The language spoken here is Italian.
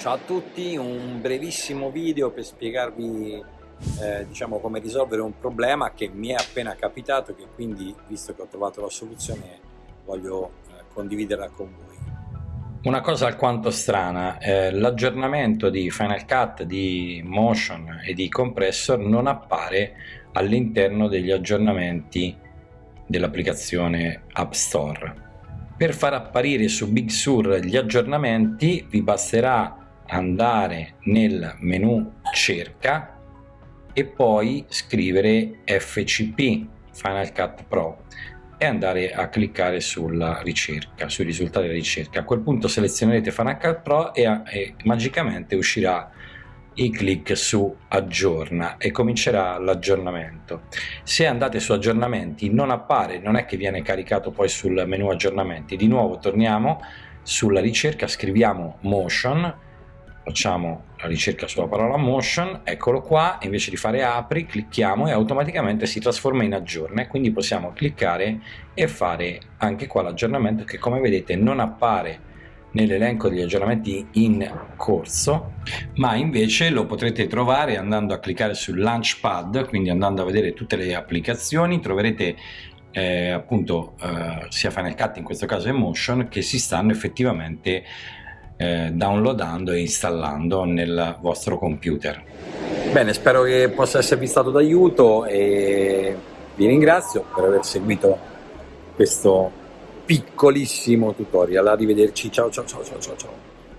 Ciao a tutti, un brevissimo video per spiegarvi eh, diciamo, come risolvere un problema che mi è appena capitato che quindi, visto che ho trovato la soluzione, voglio eh, condividerla con voi. Una cosa alquanto strana, eh, l'aggiornamento di Final Cut, di Motion e di Compressor non appare all'interno degli aggiornamenti dell'applicazione App Store. Per far apparire su Big Sur gli aggiornamenti vi basterà andare nel menu cerca e poi scrivere FCP Final Cut Pro e andare a cliccare sulla ricerca, sui risultati della ricerca. A quel punto selezionerete Final Cut Pro e, e magicamente uscirà il clic su aggiorna e comincerà l'aggiornamento. Se andate su aggiornamenti non appare, non è che viene caricato poi sul menu aggiornamenti, di nuovo torniamo sulla ricerca, scriviamo motion facciamo la ricerca sulla parola motion, eccolo qua, invece di fare apri clicchiamo e automaticamente si trasforma in aggiorna quindi possiamo cliccare e fare anche qua l'aggiornamento che come vedete non appare nell'elenco degli aggiornamenti in corso ma invece lo potrete trovare andando a cliccare sul launchpad quindi andando a vedere tutte le applicazioni. Troverete eh, appunto eh, sia Final Cut in questo caso e Motion che si stanno effettivamente eh, downloadando e installando nel vostro computer. Bene, spero che possa esservi stato d'aiuto e vi ringrazio per aver seguito questo piccolissimo tutorial. Arrivederci, ciao ciao ciao ciao ciao.